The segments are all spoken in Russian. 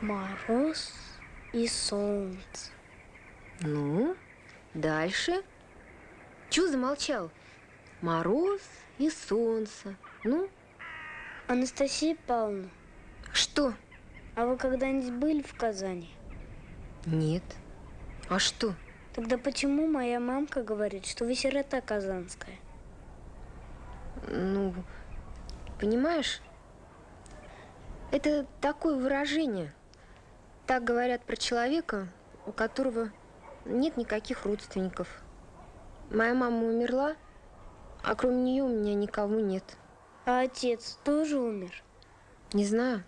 Мороз и солнце. Ну, дальше. Чего замолчал? Мороз и солнце. Ну? Анастасия Павловна. Что? А вы когда-нибудь были в Казани? Нет. А что? Тогда почему моя мамка говорит, что вы сирота казанская? Ну, понимаешь, это такое выражение. Так говорят про человека, у которого нет никаких родственников. Моя мама умерла, а кроме нее у меня никого нет. А отец тоже умер? Не знаю.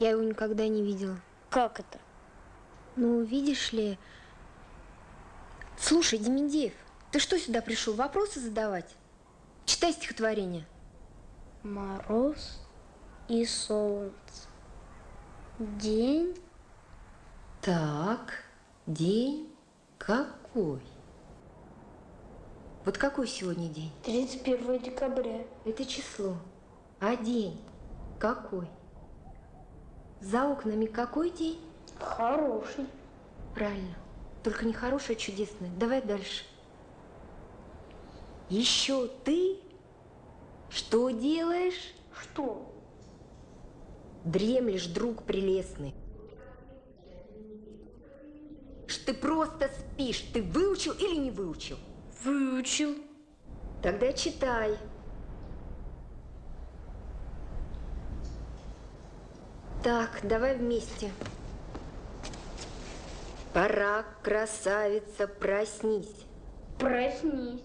Я его никогда не видела. Как это? Ну, видишь ли... Слушай, Демидеев, ты что сюда пришел? Вопросы задавать? Читай стихотворение. Мороз и солнце. День. Так, день какой? Вот какой сегодня день? 31 декабря. Это число. А день какой? За окнами какой день? Хороший. Правильно. Только не хороший, а чудесный. Давай дальше. Еще ты что делаешь? Что? Дремлешь, друг прелестный. Что ты просто спишь. Ты выучил или не выучил? Выучил. Тогда читай. Так, давай вместе. Пора, красавица, проснись. Проснись.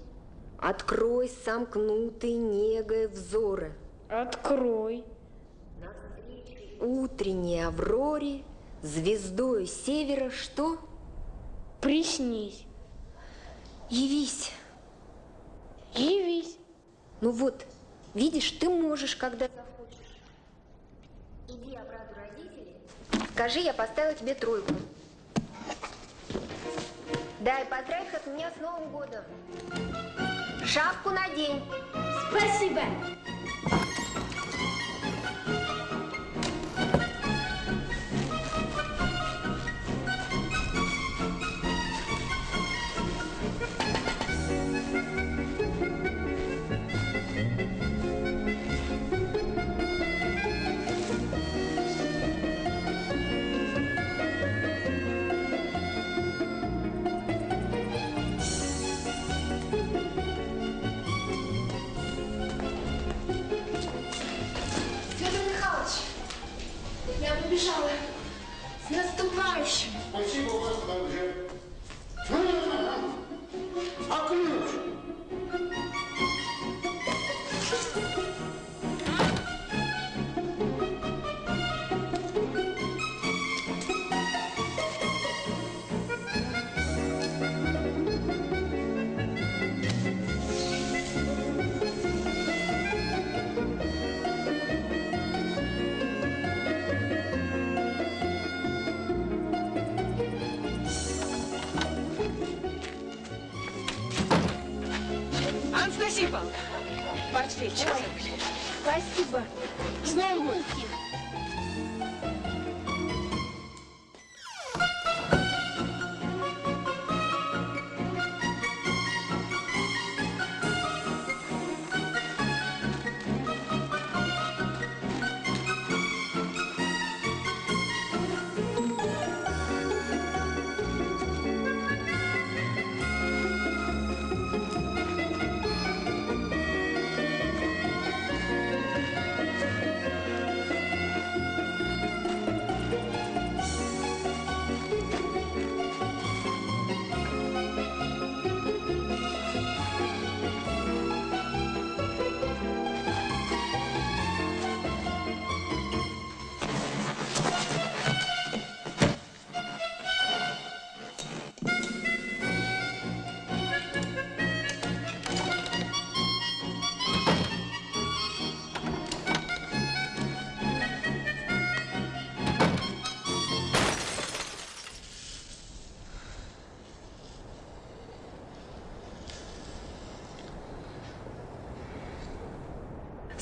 Открой сомкнутые негой взоры. Открой. Утренней авроре, звездою севера, что? Приснись. Явись. Явись. Ну вот, видишь, ты можешь, когда захочешь. Иди обрадуй родителей. Скажи, я поставила тебе тройку. Да, и поздравь от меня с Новым годом. Шапку надень. Спасибо.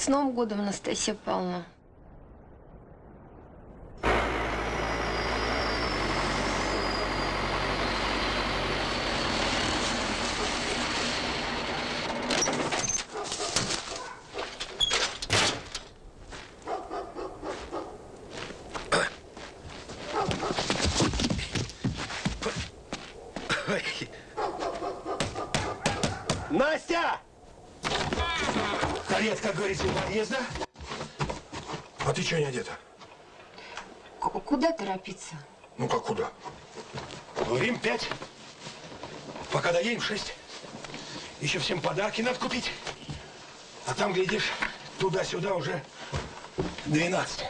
Новым годом, Анастасия Павловна. Ой. Настя! Карет, как говорится, у подъезда. А ты что не одета? К- куда торопиться? Ну как куда? Говорим пять. Пока доедем шесть. Еще всем подарки надо купить. А там, глядишь, туда-сюда уже 12.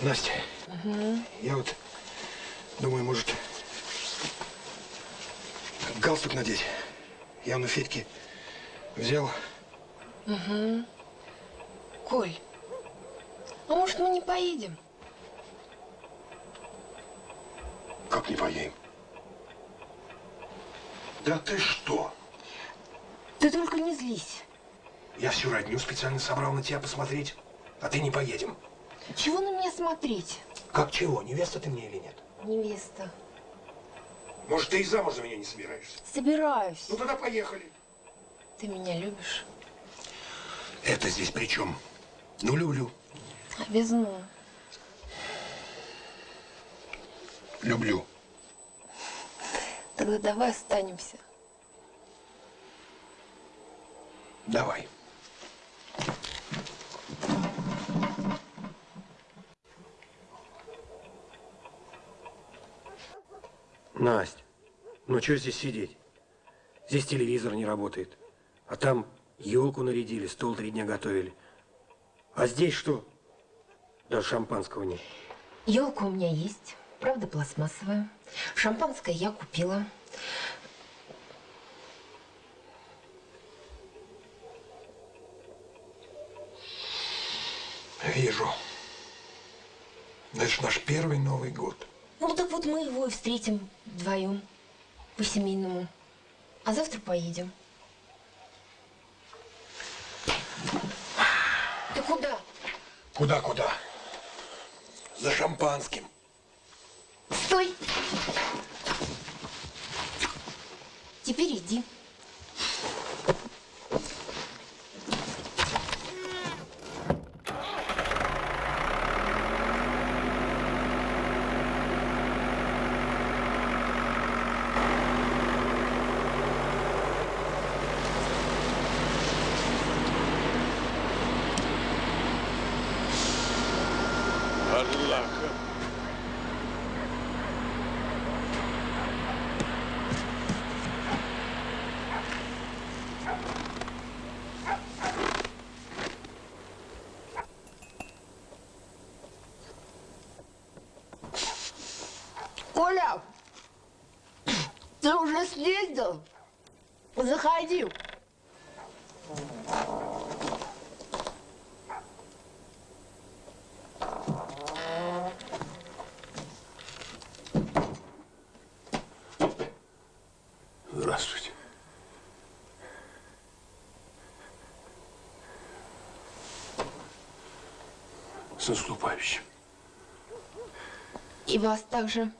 Настя, я вот думаю, может, галстук надеть. Я на Федьке взял. Коль, а может мы не поедем? Как не поедем? Да ты что? Ты только не злись. Я всю родню специально собрал на тебя посмотреть, а ты не поедем. Чего на меня смотреть? Как чего, невеста ты мне или нет? Невеста. Может, ты и замуж за меня не собираешься? Собираюсь. Ну тогда поехали. Ты меня любишь? Это здесь при чем? Ну, люблю. А «ну». Люблю. Тогда давай останемся. Давай. Настя, ну что здесь сидеть? Здесь телевизор не работает. А там елку нарядили, стол три дня готовили. А здесь что? Даже шампанского нет. Елка у меня есть, правда пластмассовая. Шампанское я купила. Вижу. Это наш первый Новый год. Ну так вот мы его и встретим вдвоем, по-семейному. А завтра поедем. Ты куда? Куда-куда? За шампанским. Стой! Теперь иди. Однако. Коля, ты уже съездил? Заходи. Здравствуйте. С наступающим. И вас также.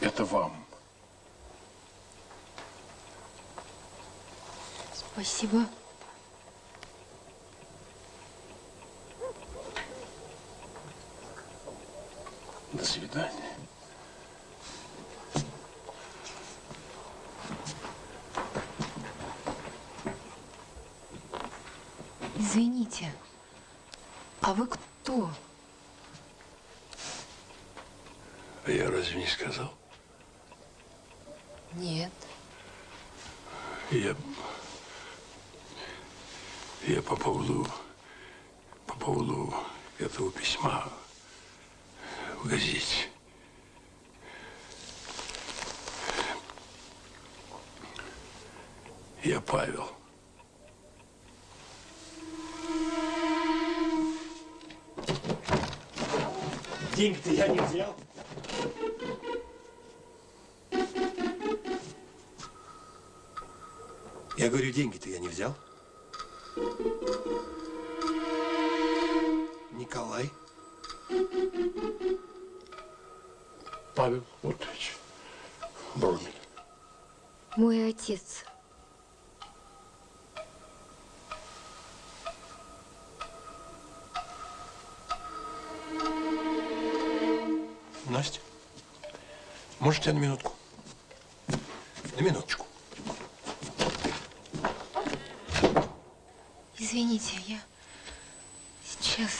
Это вам. Спасибо. До свидания. Извините. А вы кто? А я разве не сказал? Нет. Я... Я по поводу... По поводу этого письма газете. Я Павел. Деньги-то я не взял. Я говорю, деньги-то я не взял. Николай. Павел Отович. Бромин. Мой отец. Настя, можете на минутку? На минуточку. Извините, я сейчас.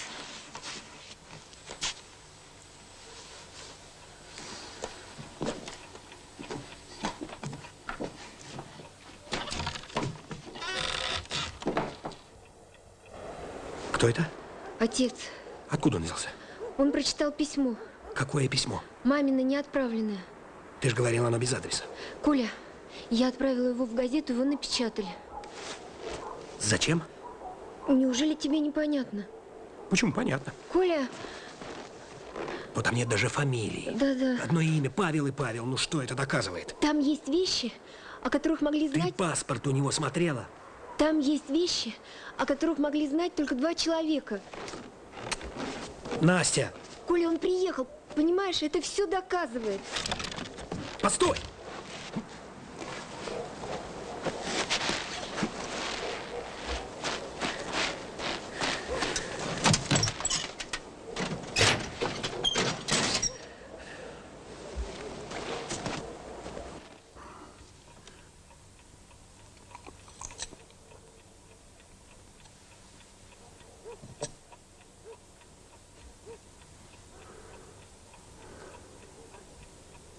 Кто это? Отец, Откуда он взялся? он прочитал письмо. Какое письмо? Мамино неотправленное. Ты же говорила, оно без адреса. Коля, я отправила его в газету, его напечатали. Зачем? Неужели тебе непонятно? Почему? Понятно. Коля, Но там нет даже фамилии. Да-да. Одно имя Павел и Павел. Ну что это доказывает? там есть вещи, о которых могли Ты знать... паспорт у него смотрела? Там есть вещи, о которых могли знать только два человека. Настя, Коля, он приехал, понимаешь, это все доказывает. постой!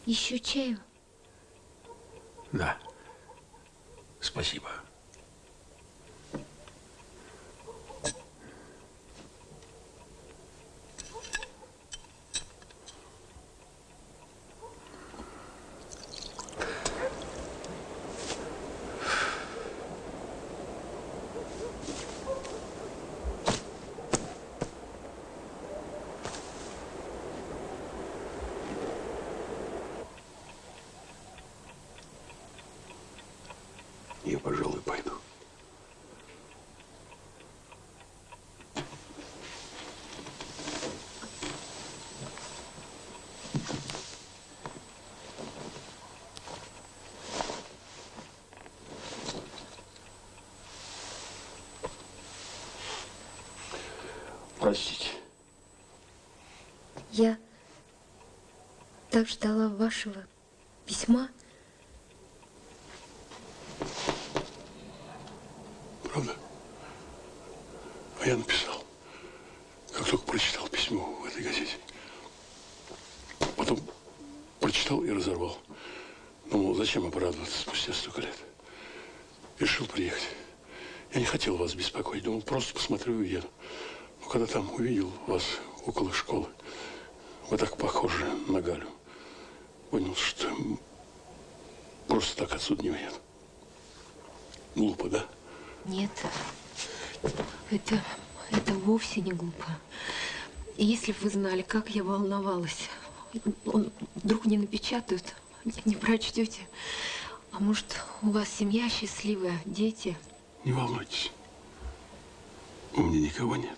Еще чаю. Да. Спасибо. Я, пожалуй, пойду. Простите. Я так ждала вашего письма. Правда? А я написал, как только прочитал письмо в этой газете. Потом прочитал и разорвал. Думал, зачем оправдываться спустя столько лет. Решил приехать. Я не хотел вас беспокоить. Думал, просто посмотрю и уеду. Но когда там увидел вас около школы, вы так похожи на Галю, понял, что просто так отсюда не уеду. Глупо, да? Нет, это, это вовсе не глупо. И если бы вы знали, как я волновалась. Он вдруг не напечатают, не прочтете. А может, у вас семья счастливая, дети? Не волнуйтесь. У меня никого нет.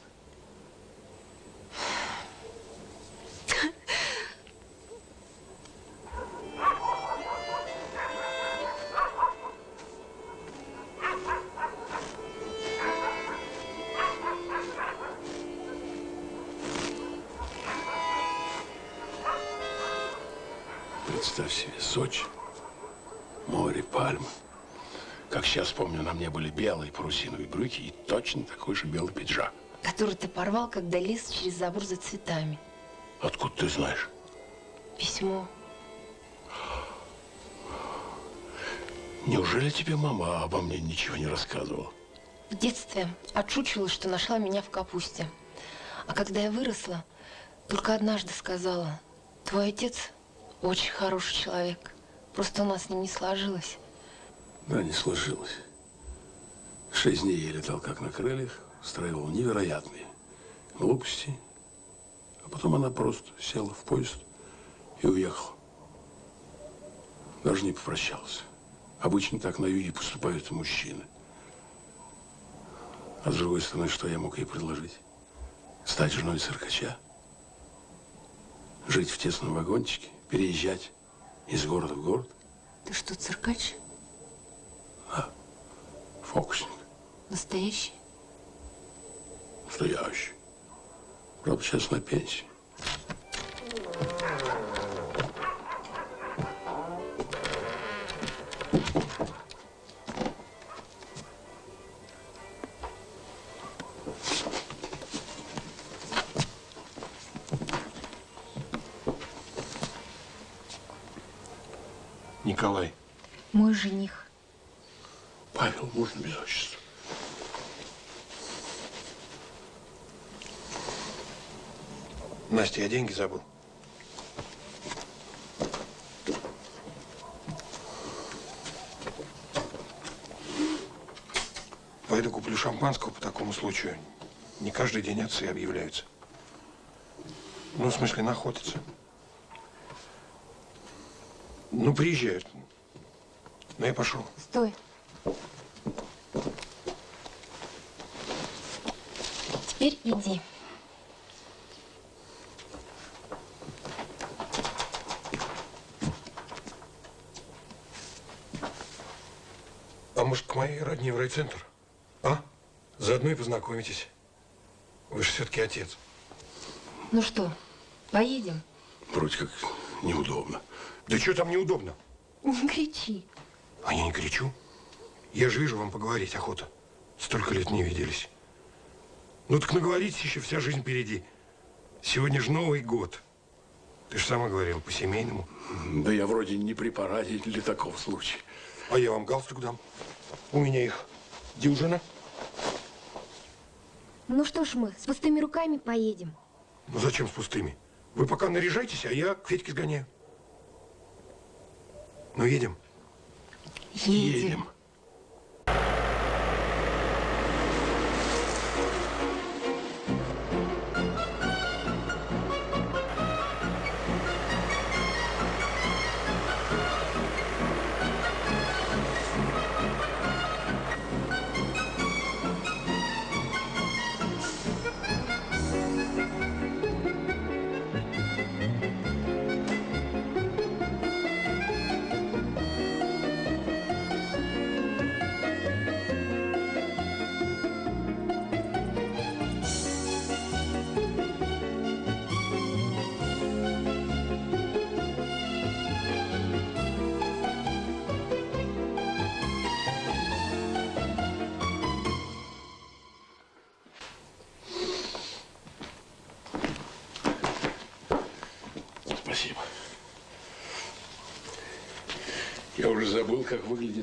Представь себе, Сочи, море, пальмы. Как сейчас помню, на мне были белые парусиновые брюки и точно такой же белый пиджак. Который ты порвал, когда лез через забор за цветами. Откуда ты знаешь? Письмо. Неужели тебе мама обо мне ничего не рассказывала? В детстве отшучивала, что нашла меня в капусте. А когда я выросла, только однажды сказала, твой отец очень хороший человек. Просто у нас с ним не сложилось. Да, не сложилось. Шесть дней я летал как на крыльях, устраивал невероятные глупости. А потом она просто села в поезд и уехала. Даже не попрощалась. Обычно так на юге поступают мужчины. А с другой стороны, что я мог ей предложить? Стать женой циркача? Жить в тесном вагончике? Переезжать из города в город? Ты что, циркач? Фокусник. Настоящий? Настоящий. Правда, сейчас на пенсии. Жених. Павел, можно без отчества? Настя, я деньги забыл. Пойду куплю шампанского по такому случаю. Не каждый день отцы объявляются. Ну, в смысле, находятся. Ну, приезжают. Ну, я пошел. Стой. Теперь иди. А может, к моей родне в райцентр? А? Заодно и познакомитесь. Вы же все-таки отец. Ну что, поедем? Вроде как неудобно. Да что там неудобно? Не кричи. А я не кричу. Я же вижу, вам поговорить охота. Столько лет не виделись. Ну так наговоритесь еще, вся жизнь впереди. Сегодня же Новый год. Ты же сама говорила, по-семейному. Да я вроде не при параде для такого случая. А я вам галстук дам. У меня их дюжина. Ну что ж мы, с пустыми руками поедем. Ну зачем с пустыми? Вы пока наряжайтесь, а я к Федьке сгоняю. Ну, едем? Едем. Спасибо.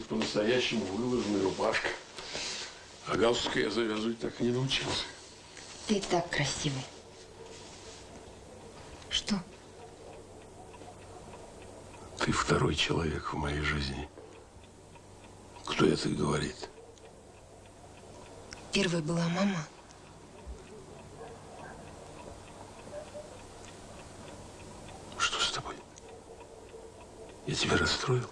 Выглядит по-настоящему выложенная рубашка. А галстука я завязывать так и не научился. Ты так красивый. Что? Ты второй человек в моей жизни. Кто это говорит? Первой была мама. Что с тобой? Я тебя расстроил?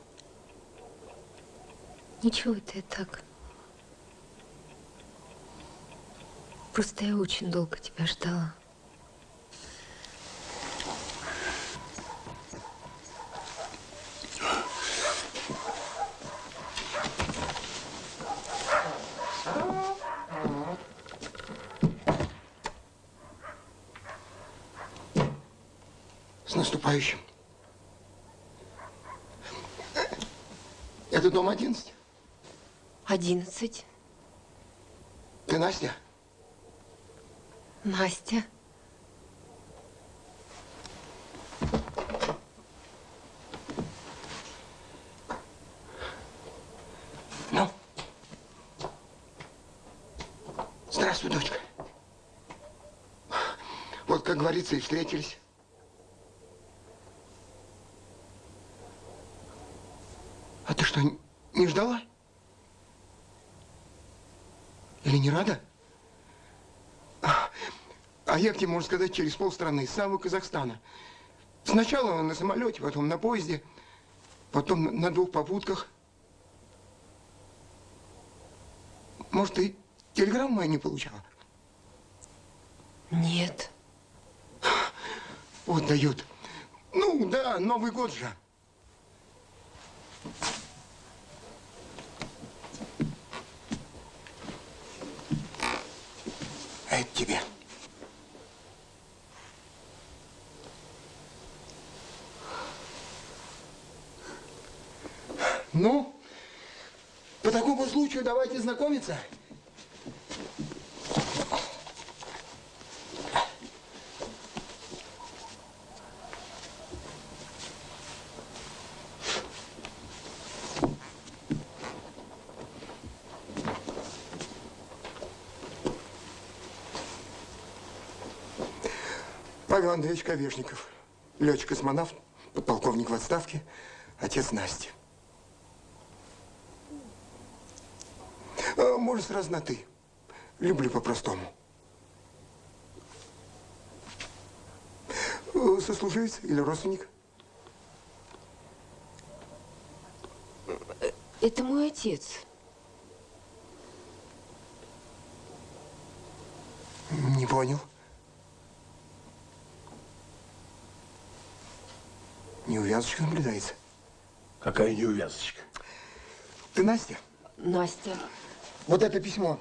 Ничего, это я так. Просто я очень долго тебя ждала. С наступающим. Это дом 11. Одиннадцать. Ты Настя? Настя. Ну? Здравствуй, дочка. Вот, как говорится, и встретились. А ты что, не ждала? Или не рада? А, а я к тебе, можно сказать, через полстраны, из самого Казахстана. Сначала на самолете, потом на поезде, потом на- на двух попутках. Может, ты телеграмму мою не получала? Нет. Вот дают. Ну, да, Новый год же. А это тебе. Ну, по такому случаю давайте знакомиться. Павел Андреевич Ковешников, летчик-космонавт, подполковник в отставке, отец Насти. Можно сразу на «ты». Люблю по-простому. Э, Сослуживец или родственник? Это мой отец. Не понял. Неувязочка наблюдается. Какая неувязочка. Ты Настя? Настя. Вот это письмо.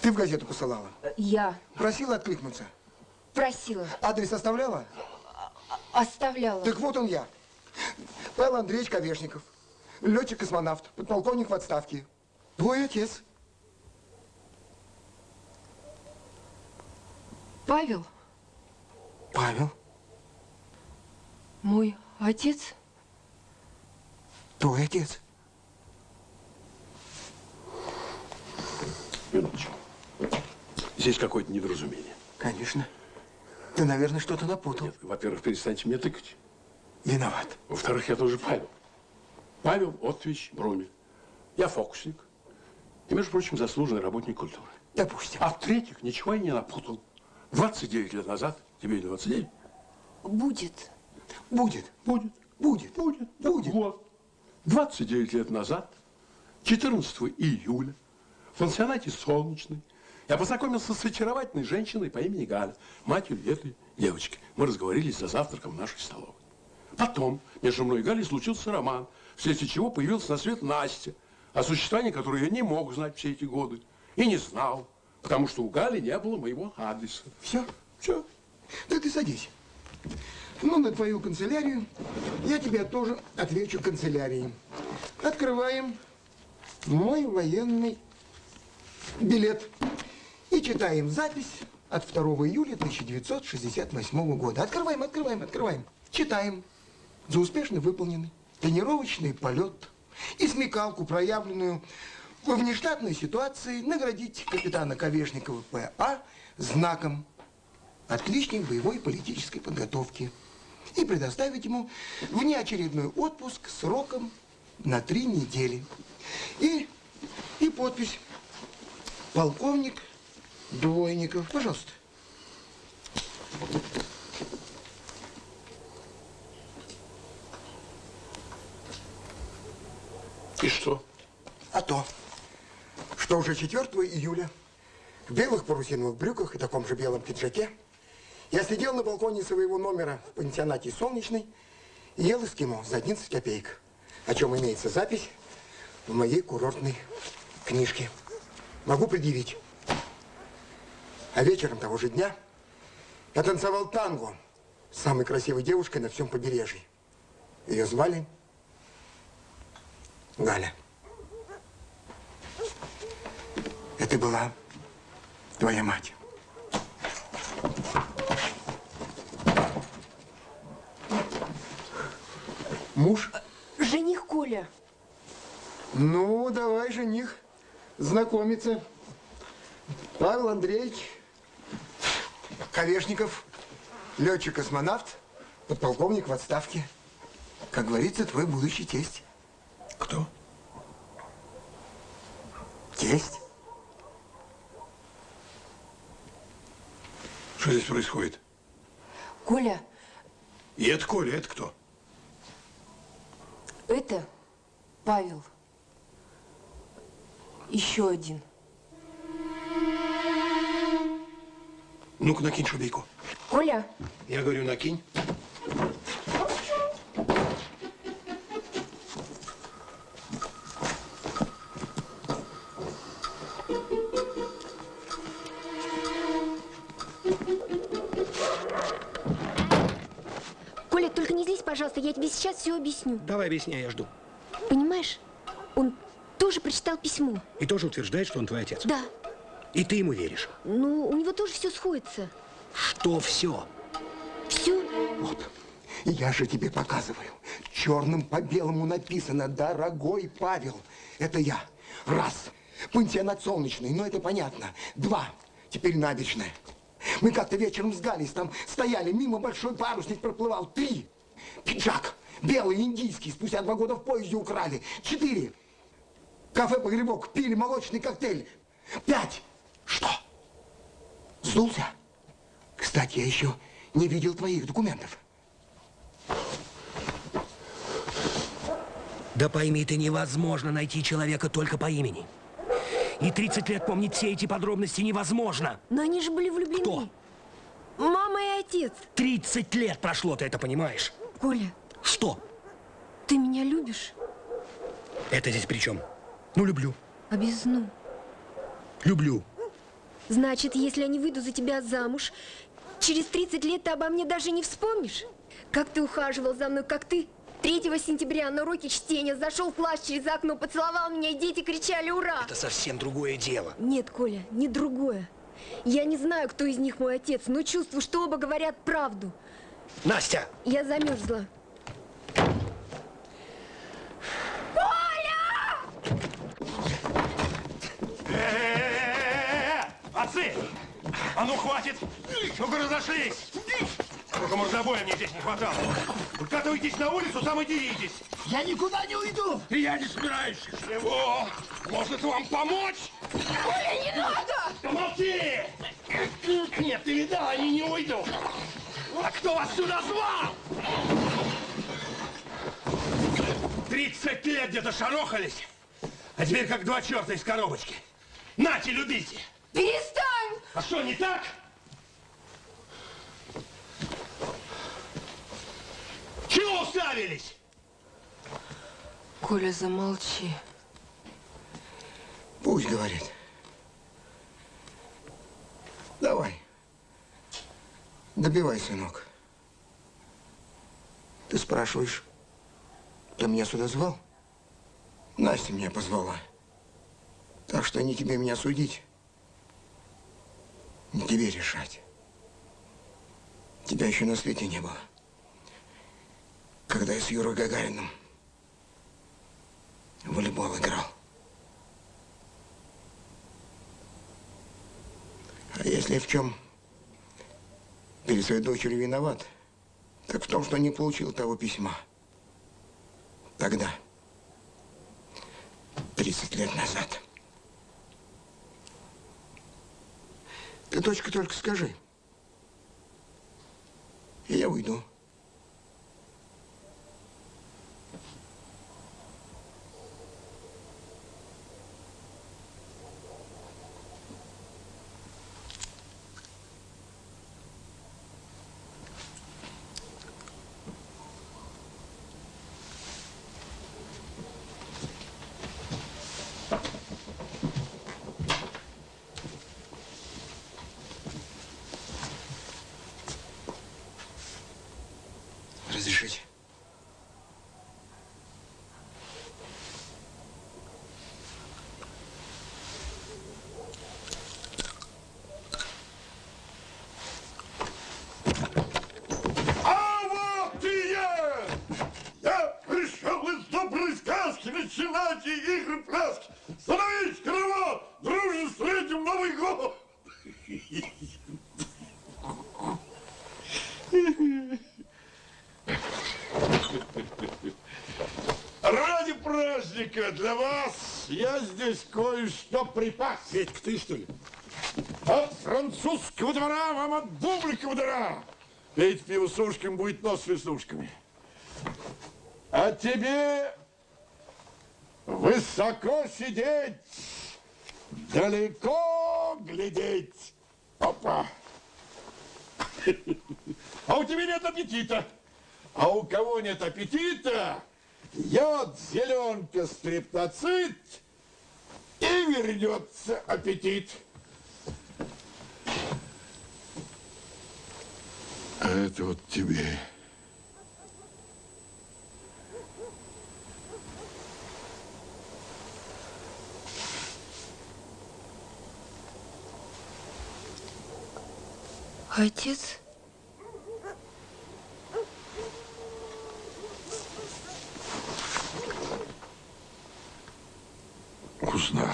Ты в газету посылала? Я Просила откликнуться? просила, Адрес оставляла? оставляла. Так вот он я. Павел Андреевич Ковешников. Летчик-космонавт, подполковник в отставке. Твой отец. Павел, Павел, мой отец? твой отец. Минуточку. Здесь какое-то недоразумение. Конечно. Ты, наверное, что-то напутал. Нет, во-первых, перестаньте мне тыкать. Виноват. Во-вторых, я тоже Павел. Павел Отвич Бромель. Я фокусник. И, между прочим, заслуженный работник культуры. Допустим. А в-третьих, ничего я не напутал. 29 лет назад, тебе 29, Будет. Будет. будет, Будет. будет, Будет. Вот. 29 лет назад, 14 июля, в пансионате «Солнечный», я познакомился с очаровательной женщиной по имени Галя, матерью этой девочки. Мы разговорились за завтраком в нашей столовой. Потом между мной и Галей случился роман, вследствие чего появилась на свет Настя, о существовании которой я не мог знать все эти годы. И не знал, потому что у Гали не было моего адреса. Все? Все. Да ты садись. Ну, на твою канцелярию я тебе тоже отвечу канцелярией. Открываем мой военный билет и читаем запись от 2 июля 1968 года. Открываем, открываем, открываем. Читаем. За успешно выполненный тренировочный полет и смекалку, проявленную во внештатной ситуации, наградить капитана Ковешникова П.А. знаком отличник боевой и политической подготовки и предоставить ему внеочередной отпуск сроком на три недели. И, и подпись полковник Двойников. Пожалуйста. И что? А то, что уже 4 июля в белых парусиновых брюках и таком же белом пиджаке я сидел на балконе своего номера в пансионате «Солнечный» и ел эскимо за 11 копеек, о чем имеется запись в моей курортной книжке. Могу предъявить. А вечером того же дня я танцевал танго с самой красивой девушкой на всем побережье. Ее звали Галя. Это была твоя мать. Муж? Жених Коля. Ну, давай, жених, знакомиться. Павел Андреевич Ковешников, летчик-космонавт, подполковник в отставке. Как говорится, твой будущий тесть. Кто? Тесть? Что здесь происходит? Коля, И это Коля, это кто? это Павел. Еще один. Ну-ка, накинь шубейку. Коля? Я говорю, накинь. Коля, только не здесь, пожалуйста, я тебе сейчас все объясню. Давай объясняй, я жду. Понимаешь, он тоже прочитал письмо. И тоже утверждает, что он твой отец. Да. И ты ему веришь. Ну, у него тоже все сходится. Что все? Все. Вот. Я же тебе показываю. Черным по белому написано «Дорогой Павел». Это я. Раз. Пансионат солнечный, ну это понятно. Два. Теперь набережная. Мы как-то вечером с Галей там стояли, мимо большой парусник проплывал. Три. Пиджак. Белый, индийский. Спустя два года в поезде украли. Четыре. Кафе «Погребок». Пили молочный коктейль. Пять. Что? Сдулся? Кстати, я еще не видел твоих документов. Да пойми ты, невозможно найти человека только по имени. И 30 лет помнить все эти подробности невозможно. Но они же были влюблены. Кто? Мама и отец. 30 лет прошло, ты это понимаешь? Коля, Что? ты меня любишь? Это здесь при чем? Ну, люблю. А без «ну». Люблю. Значит, если я не выйду за тебя замуж, через 30 лет ты обо мне даже не вспомнишь? Как ты ухаживал за мной, как ты 3 сентября на уроке чтения зашел в класс через окно, поцеловал меня, и дети кричали «Ура!» Это совсем другое дело. Нет, Коля, не другое. Я не знаю, кто из них мой отец, но чувствую, что оба говорят правду. Настя! Я замерзла. Отцы! А ну хватит! Ну-ка разошлись! Только мордобоя мне здесь не хватало. Выкатывайтесь на улицу, там и деритесь. Я никуда не уйду! И я не собираюсь. Чего? Может вам помочь? Ой, не надо! Да молчи! Нет, ты видал, они не уйдут. А кто вас сюда звал? 30 лет где-то шарохались, а теперь как два черта из коробочки. Нате, любите! Перестань! А что, не так? Чего уставились? Коля, замолчи. Пусть говорит. Давай. Добивай, сынок. Ты спрашиваешь, кто меня сюда звал? Настя меня позвала. Так что не тебе меня судить, не тебе решать. Тебя еще на свете не было. Когда я с Юрой Гагарином волейбол играл. А если в чем перед своей дочерью виноват, так в том, что не получил того письма. Тогда, 30 лет назад. Ты, дочка, только скажи. И я уйду. Разрешите? А вот и я! Я пришел из доброй сказки начинать и игры пляски. Становись, караван! Дружно встретим Новый год! Ради праздника для вас я здесь кое-что припас. Петька, ты что ли? От французского двора вам от бублика удара. Петь пиво с ушками, будет нос с веснушками. А тебе высоко сидеть, далеко глядеть. Опа. А у тебя нет аппетита. А у кого нет аппетита, йод, зеленка, стриптоцит, и вернется аппетит. А это вот тебе. Отец? Узнал.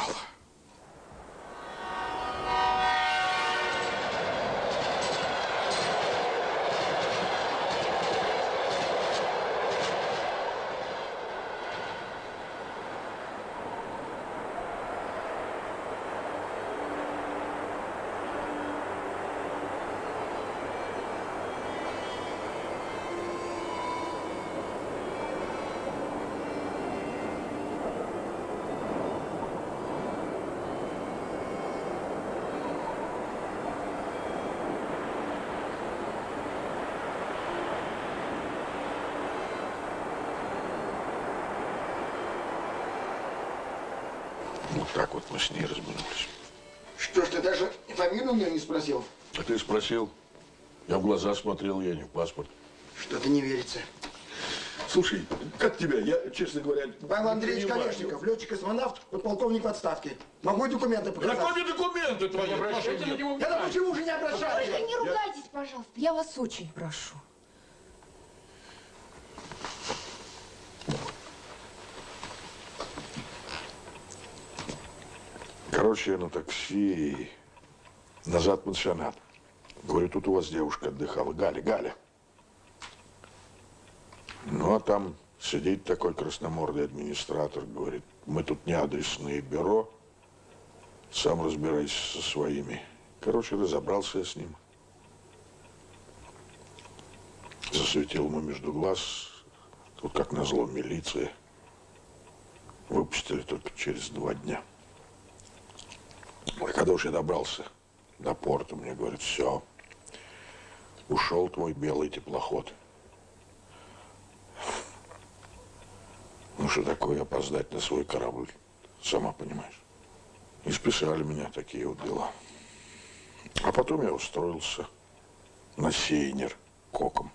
Вот так вот мы с ней разминулись. Что ж ты даже у нее не спросил? А ты спросил? Я в глаза смотрел, я не в паспорт. Что-то не верится. Слушай, как тебя? Я, честно говоря, Павел не Андреевич. Колешников, летчик-космонавт, подполковник в отставке. Могу и документы показать. Какие документы твои? Обращайте на него ну почему же не обращались? Только не ругайтесь, пожалуйста. Я вас очень прошу. Короче, я на такси и назад в пансионат. Говорю, тут у вас девушка отдыхала. Галя, Галя. Ну, а там сидит такой красномордый администратор, говорит, мы тут не адресное бюро, сам разбирайся со своими. Короче, разобрался я с ним. Засветил ему между глаз, тут как назло милиция. Выпустили только через два дня. Ой, когда уж я добрался до порта, мне говорят, все, ушел твой белый теплоход. Ну, что такое опоздать на свой корабль, сама понимаешь. И списали меня такие вот дела. А потом я устроился на сейнер коком.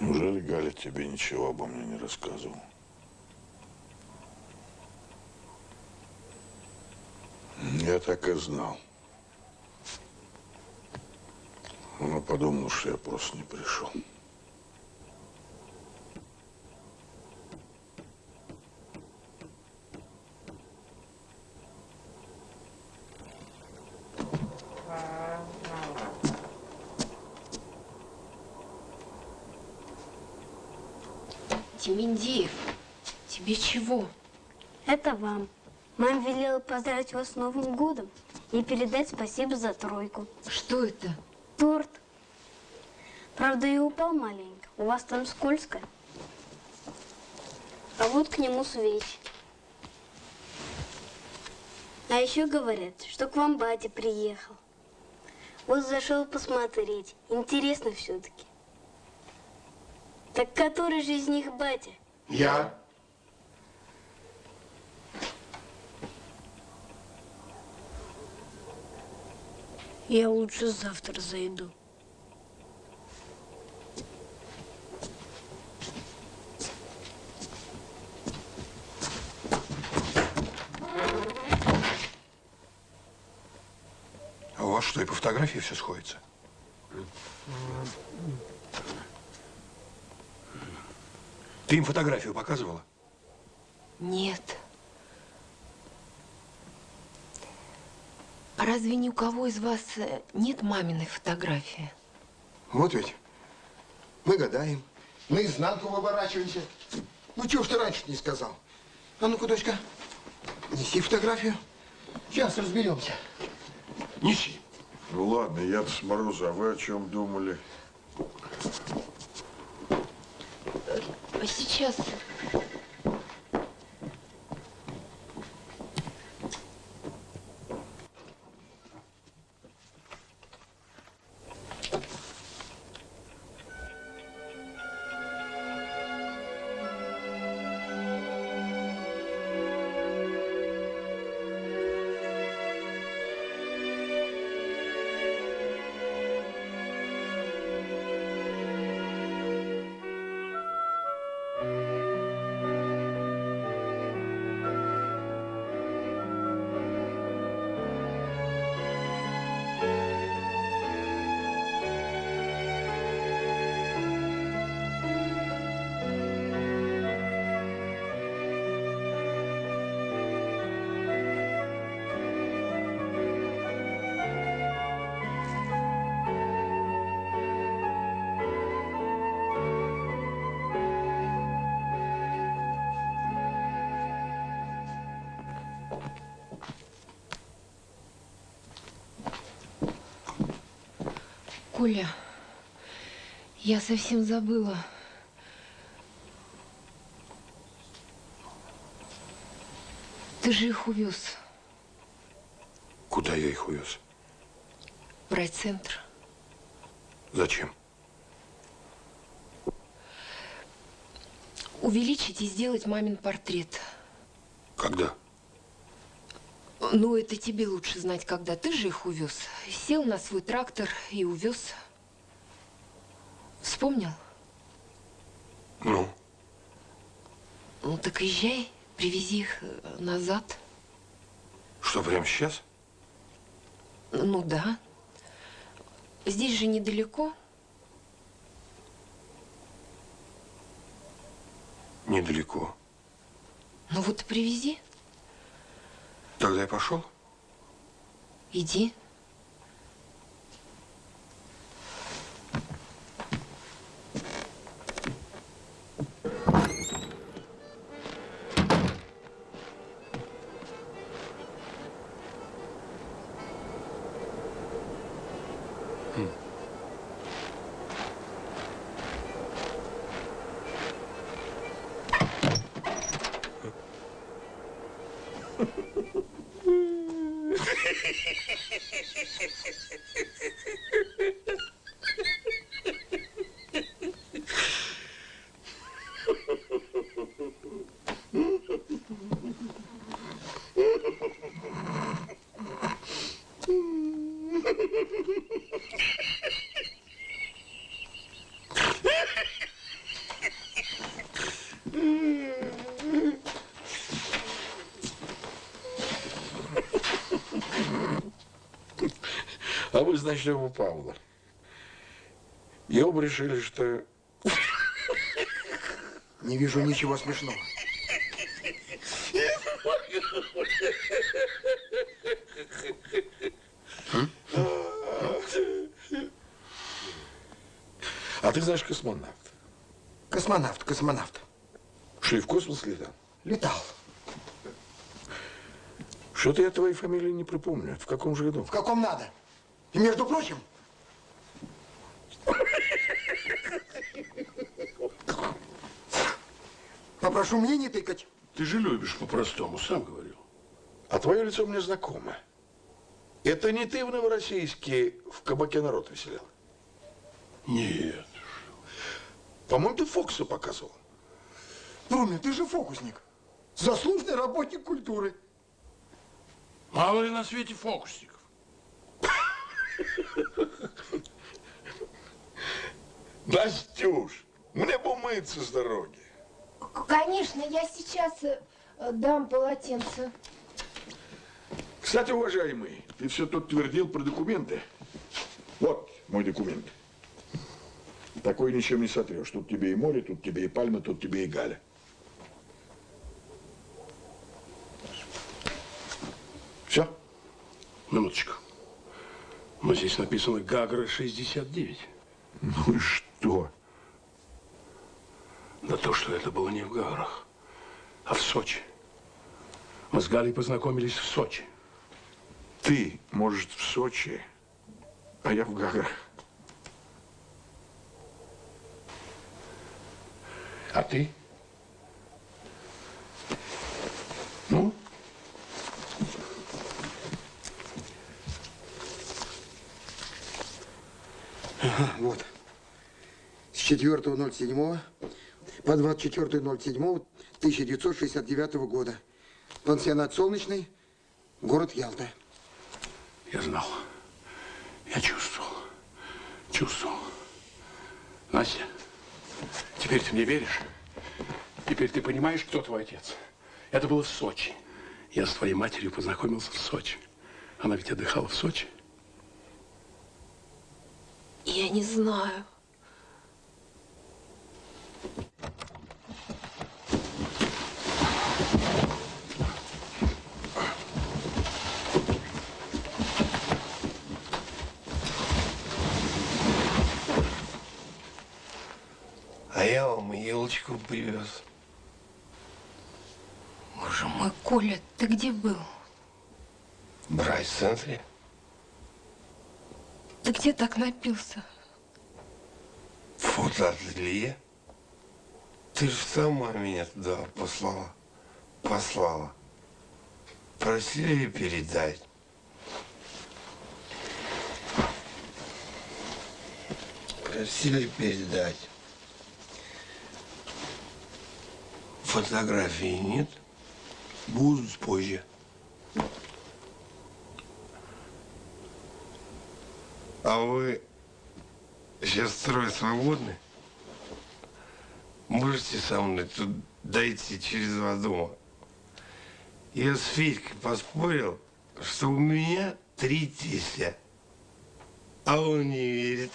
Неужели Галя тебе ничего обо мне не рассказывал? Я так и знал. Она подумала, что я просто не пришел. Дементьев, тебе чего? Это вам. Мама велела поздравить вас с Новым годом и передать спасибо за тройку. Что это? Торт. Правда, и упал маленько. У вас там скользко. А вот к нему свечи. А еще говорят, что к вам батя приехал. Вот зашел посмотреть. Интересно все-таки. Так который же из них батя? Я? Я лучше завтра зайду. А у вас что, и по фотографии все сходится? Ты им фотографию показывала? Нет. А разве ни у кого из вас э, нет маминой фотографии? Вот ведь. Мы гадаем. Наизнанку выворачиваемся. Ну, чего ж ты раньше не сказал? А ну-ка, дочка, неси фотографию. Сейчас разберемся. Неси. Ну ладно, я-то с мороза, а вы о чем думали? А сейчас... Коля, я совсем забыла. Ты же их увез Куда я их увез? в райцентр. Зачем? Увеличить и сделать мамин портрет. Когда? Ну, это тебе лучше знать, когда. Ты же их увез. Сел на свой трактор и увез. Вспомнил? Ну, Ну, так езжай, привези их э, назад. что, прямо сейчас? Ну, да. Здесь же недалеко. Недалеко. Ну, вот привези. Тогда я пошел. Иди. Значит, у Павла. И оба решили, что... Не вижу ничего смешного. А ты знаешь космонавт. Космонавт, космонавт. Что и в космос летал? Летал. Что-то я твоей фамилии не припомню. В каком же году? В каком надо. И между прочим, попрошу мне не тыкать. Ты же любишь по-простому, сам говорил. А твое лицо мне знакомо. Это не ты в Новороссийске в кабаке народ веселял? Нет. По-моему, ты Фокса показывал. Трумин, ты же фокусник. Заслуженный работник культуры. Мало ли на свете фокусников. Настюш, мне бы умыться с дороги. Конечно, я сейчас э, дам полотенце. Кстати, уважаемый, ты все тут твердил про документы. Вот мой документ. Такой ничем не сотрешь. Тут тебе и море, тут тебе и пальмы, тут тебе и Галя. Все? Минуточку. Но здесь написано Гагра 69. Ну и что? Да то, что это было не в Гаграх, а в Сочи. Мы с Галей познакомились в Сочи. Ты, может, в Сочи, а я в Гаграх. А ты? Ну? Вот. С 4.07 по 24.07.1969 года. Пансионат «Солнечный», город Ялта. Я знал. Я чувствовал. Чувствовал. Настя, теперь ты мне веришь? Теперь ты понимаешь, кто твой отец? Это было в Сочи. Я с твоей матерью познакомился в Сочи. Она ведь отдыхала в Сочи. Я не знаю. А я вам елочку привез. Боже мой, Коля, ты где был? В райцентре. Ты где так напился? Фотоателье? Ты же сама меня туда послала. Послала. Просили передать. Просили передать. Фотографии нет. Будут позже. А вы сейчас трое свободны? Можете со мной тут дойти через два дома? Я с Федькой поспорил, что у меня три тестя. А он не верит.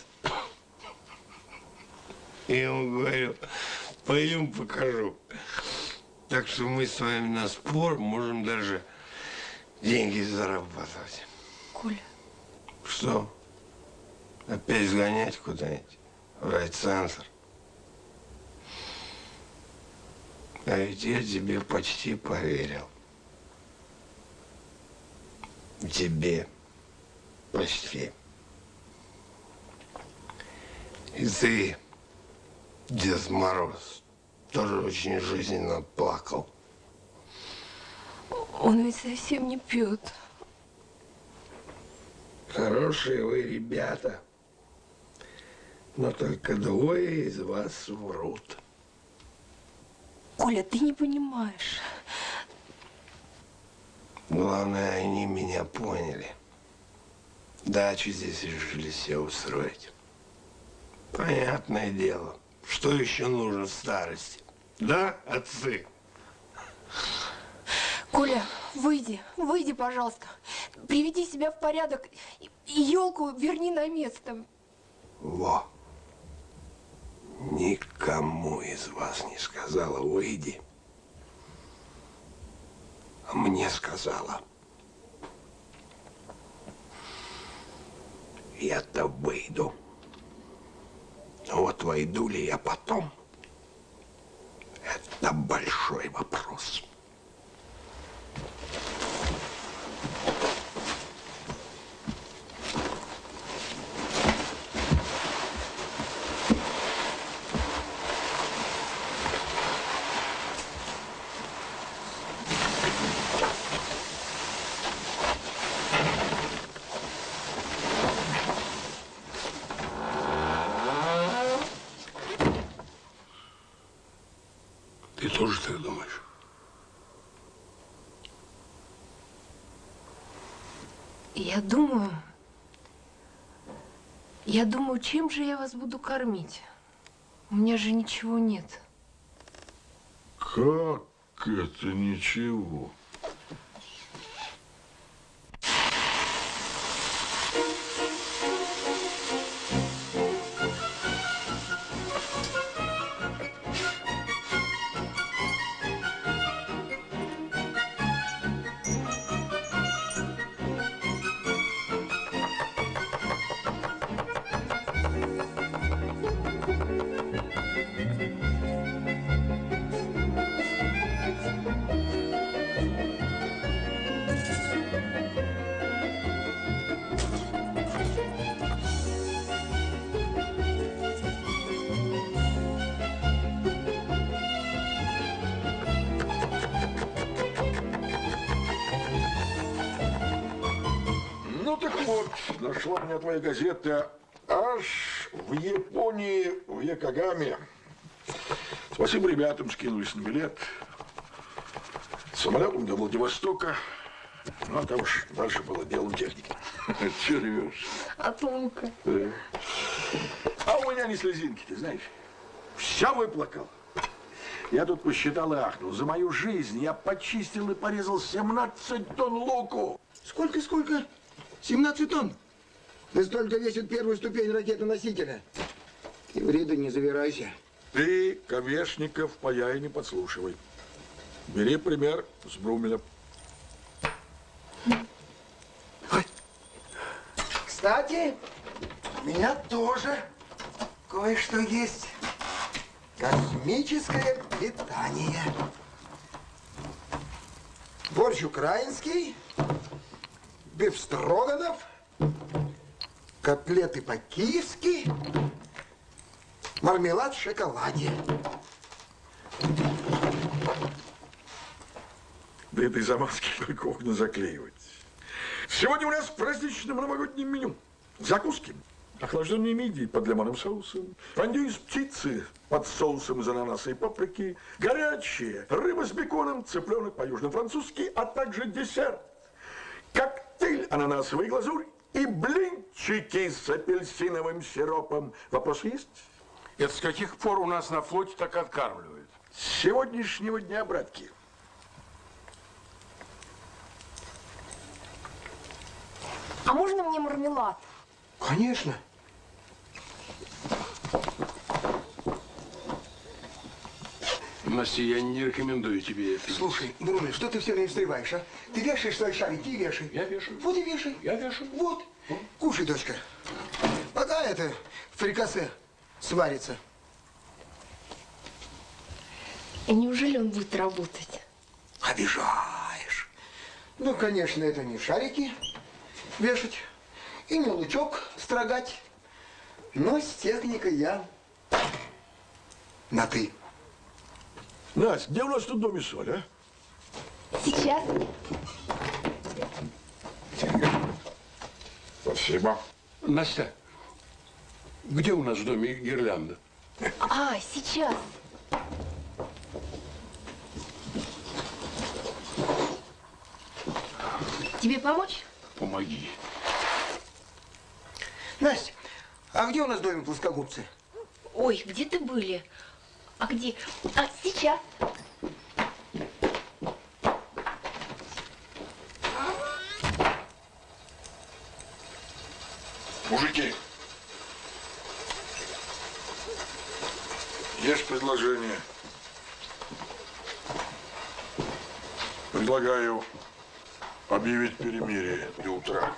Я ему говорю, пойдем покажу. Так что мы с вами на спор можем даже деньги зарабатывать. Коля, Что? Опять сгонять куда-нибудь? В райцентр? А ведь я тебе почти поверил. Тебе почти. И ты, Дед Мороз, тоже очень жизненно плакал. он ведь совсем не пьет. Хорошие вы ребята, но только двое из вас врут. Коля, ты не понимаешь. Главное, они меня поняли. Дачу здесь решили себе устроить. Понятное дело. Что еще нужно в старости? Да, отцы? Коля, выйди, выйди, пожалуйста. Приведи себя в порядок и елку верни на место. Во. Никому из вас не сказала «выйди». А мне сказала. Я-то выйду. Вот войду ли я потом? Это большой вопрос. Ты тоже так думаешь? Я думаю, я думаю, чем же я вас буду кормить? У меня же ничего нет. Как это ничего? Нашла мне твоя газета аж в Японии, в Якогаме. Спасибо ребятам, скинулись на билет. Самолетом до Владивостока. Ну, а там уж дальше было делом техники. Че ревешь? От лука. А у меня не слезинки, ты знаешь. Вся выплакал. Я тут посчитал и ахнул. За мою жизнь я почистил и порезал 17 тонн луку. Сколько, сколько? 17 тонн. Да столько весит первую ступень ракеты-носителя. И вреда не завирайся. Ты, Ковешников, паяй не подслушивай. Бери пример с Брумеля. Кстати, у меня тоже кое-что есть. Космическое питание. Борщ украинский, бифстроганов, котлеты по-киевски, мармелад в шоколаде. Да этой замазки только окна заклеивать. Сегодня у нас в праздничном меню. Закуски. Охлажденные мидии под лимонным соусом, фондю из птицы под соусом из ананаса и паприки, горячие, рыба с беконом, цыпленок по-южно-французски, а также десерт. Коктейль ананасовый глазурь и блинчики с апельсиновым сиропом. Вопросы есть? Это с каких пор у нас на флоте так откармливают? С сегодняшнего дня, братки. А можно мне мармелад? Конечно. Настя, я не рекомендую тебе это. Слушай, Нуруля, что ты все время встреваешь, а? Ты вешаешь свои шарики и вешай. Я вешаю. Вот и вешай. Я вешаю. Вот. Кушай, дочка. Пока это фрикасе сварится. И неужели он будет работать? Обижаешь. Ну, конечно, это не шарики вешать и не лучок строгать. Но с техникой я на «ты». Настя, где у нас тут дом и соль, а? Сейчас. Спасибо. Настя, где у нас в доме гирлянда? А, сейчас. Тебе помочь? Помоги. Настя, а где у нас в доме плоскогубцы? Ой, где ты были? А где? А, сейчас. Мужики, есть предложение. Предлагаю объявить перемирие до утра.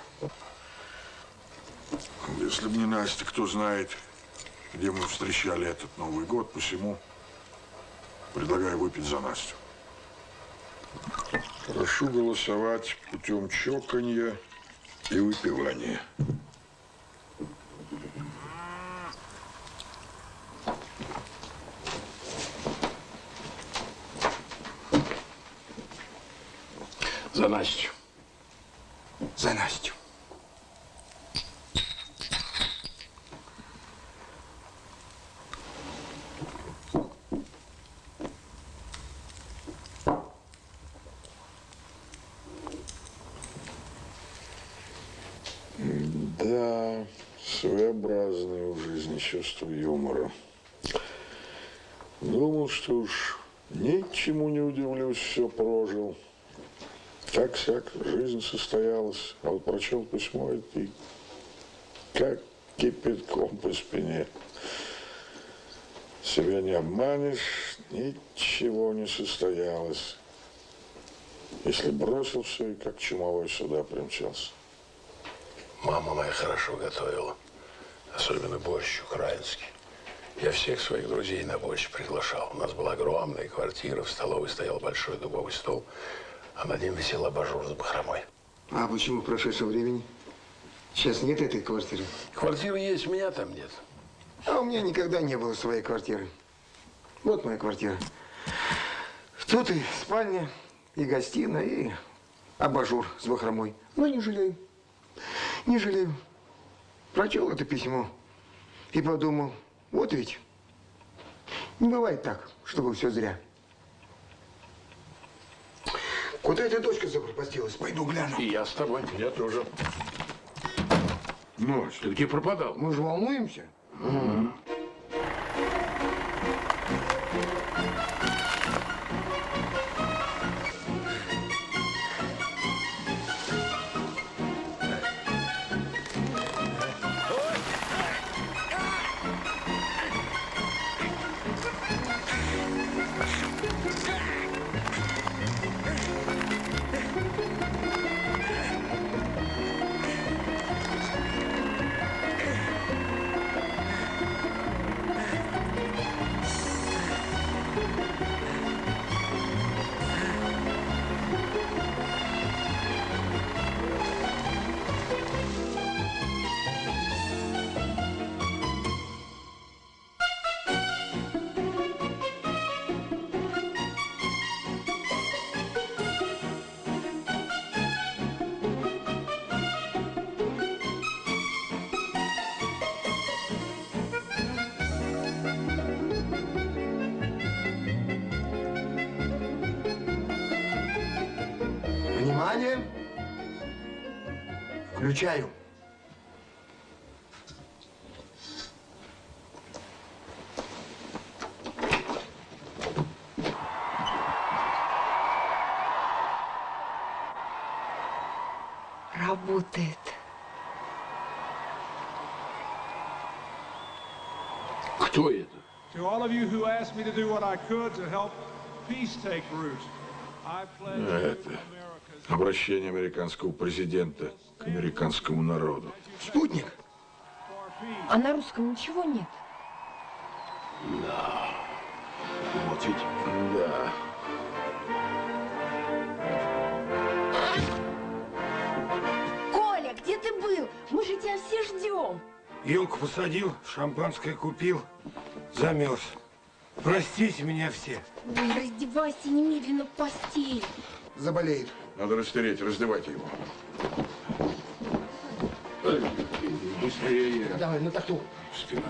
Если бы не Настя, кто знает, где мы встречали этот Новый год, посему предлагаю выпить за Настю. Прошу голосовать путем чоканья и выпивания. За Настю. За Настю. Да, своеобразное у жизни чувство юмора. Думал, что уж ничему не удивлюсь, все прожил. Так всяк, жизнь состоялась, а вот прочел письмо и как кипятком по спине. Себя не обманешь, ничего не состоялось. Если бросил все и как чумовой сюда примчался. Мама моя хорошо готовила. Особенно борщ украинский. Я всех своих друзей на борщ приглашал. У нас была огромная квартира, в столовой стоял большой дубовый стол, а над ним висел абажур с бахромой. А почему в прошедшем времени? Сейчас нет этой квартиры. Квартира есть, меня там нет. А у меня никогда не было своей квартиры. Вот моя квартира. Тут и спальня, и гостиная, и абажур с бахромой. Но не жалею. Не жалею. Прочел это письмо и подумал, вот ведь не бывает так, чтобы все зря. Куда эта дочка запропастилась? Пойду гляну. И я с тобой. Я тоже. Ночь, ты где пропадал? Мы же волнуемся. Внимание! All of you who asked me to do what I could to help peace take root, I pledge Это обращение американского президента к американскому народу. Спутник. А на русском ничего нет? Да. Вот ведь, да. Коля, где ты был? Мы же тебя все ждем. Елку посадил, шампанское купил, замерз. Простите меня все. Ой, раздевайся немедленно в постель. Заболеет. Надо растереть, раздевайте его. Эй, Быстрее. Давай, на тахту.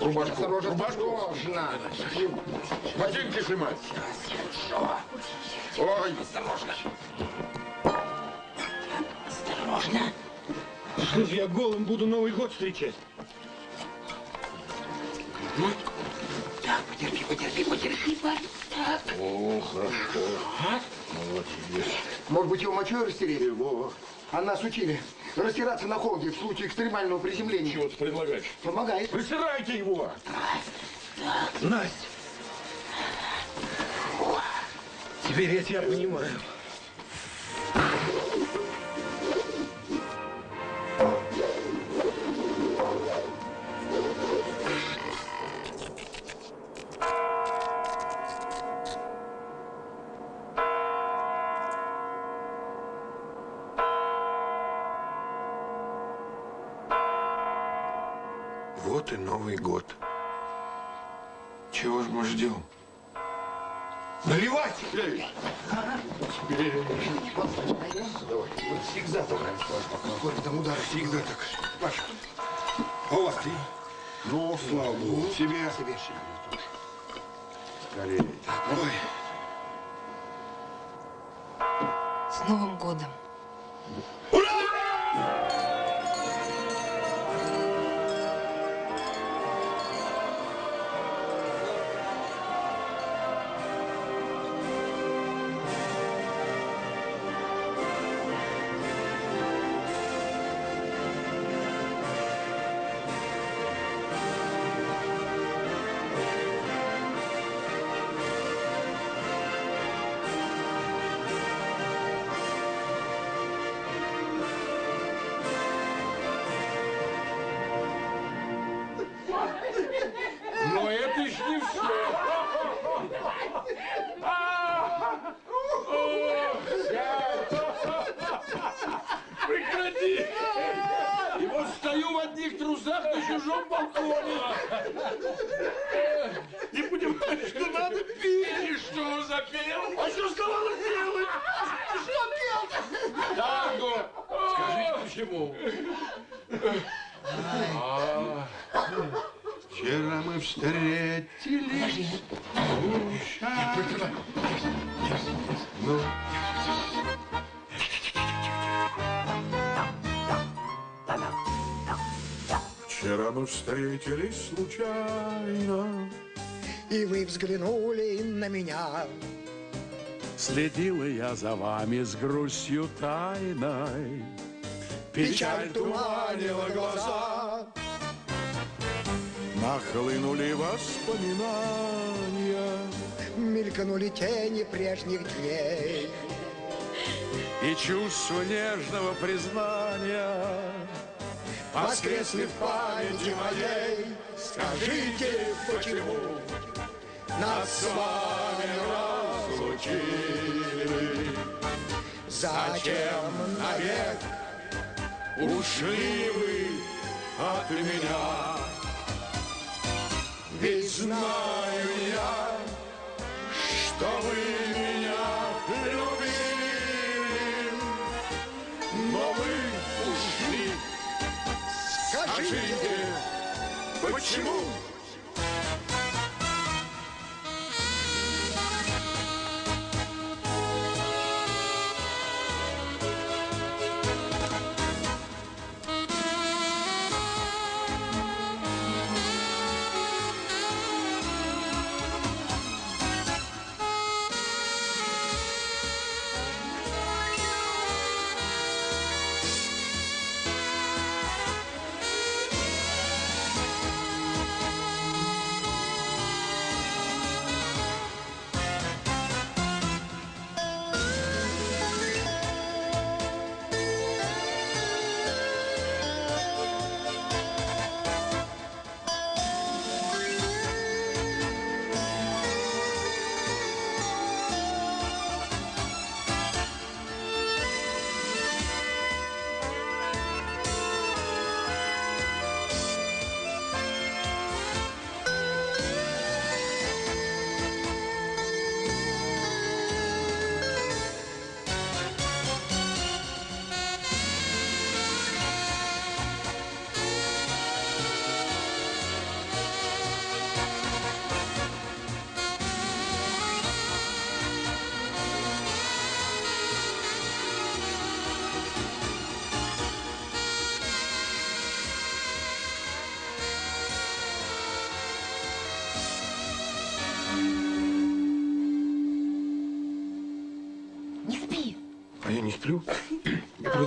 Рубашку. Осторожно, Рубашку. осторожно. Ботинки снимать. Ой. Осторожно. Осторожно. Что ж я голым буду Новый год встречать? Потерпи, потерпи, Варь. Так. О, хорошо. Молодец. Может быть, его мочой растереть? Его. А нас учили растираться на холоде в случае экстремального приземления. Чего ты предлагаешь? Помогает. Растирайте его. Настя. Теперь я тебя понимаю. Вы взглянули на меня. Следила я за вами с грустью тайной. Печаль туманила глаза. Нахлынули воспоминания. Мелькнули тени прежних дней. И чувство нежного признания Воскресли в памяти моей. Скажите, почему нас с вами разлучили? Зачем навек ушли вы от меня? Ведь знаю я, что вы меня любили, но вы ушли. Скажите, почему? смотрю.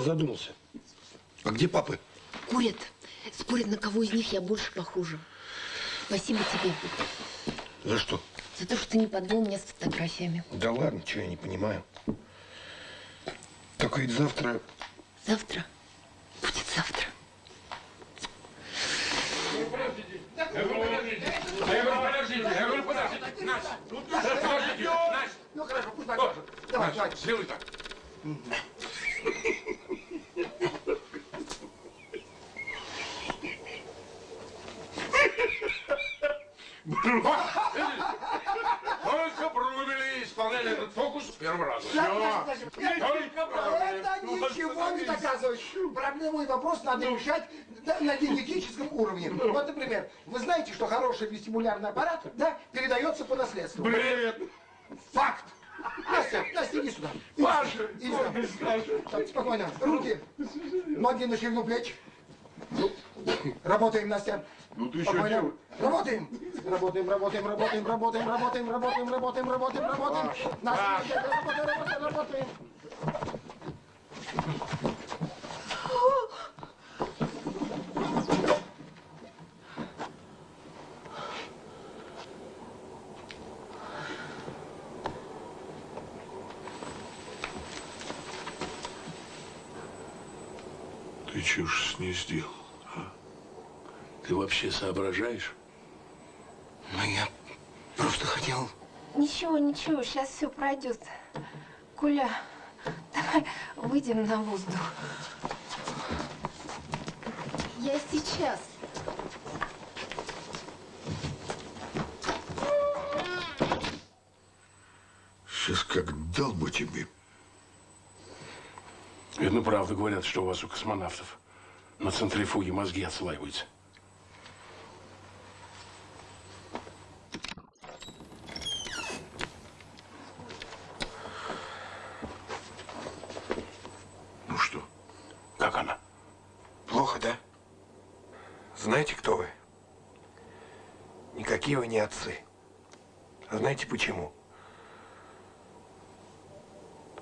Задумался. А где папы? Курят. Спорят, на кого из них я больше похожа. Спасибо тебе. За что? За то, что ты не подвел меня с фотографиями. Да ладно, что я не понимаю. Только ведь завтра... Завтра? Будет завтра. Ну хорошо, пусть покажет. Давай, давай. сделай так. Только Брумели исполняли этот фокус с первого раза. Все. Только Брумели. Это ничего не доказывает. Проблему и вопрос надо решать на- генетическом уровне. Вот, например, вы знаете, что хороший вестибулярный аппарат да, передается по наследству? Бред. Факт. Настя, Настя, иди сюда. Паша. Иди сюда. Так, спокойно. Руки. Ноги на ширину плеч. Работаем, Настя. Ну ты еще делай. Работаем. Работаем, работаем, работаем, работаем, работаем, работаем, работаем, работаем, работаем. Настя, работаем, работаем, работаем. Ты ж с ней сделал? Ты вообще соображаешь? Ну, я просто хотел... Ничего, ничего, сейчас все пройдет. Коля, давай выйдем на воздух. Я сейчас. Сейчас как дал бы тебе. Видно, правда говорят, что у вас у космонавтов на центрифуге мозги отслаиваются. Ну что? Как она? Плохо, да? Знаете, кто вы? Никакие вы не отцы. А знаете почему?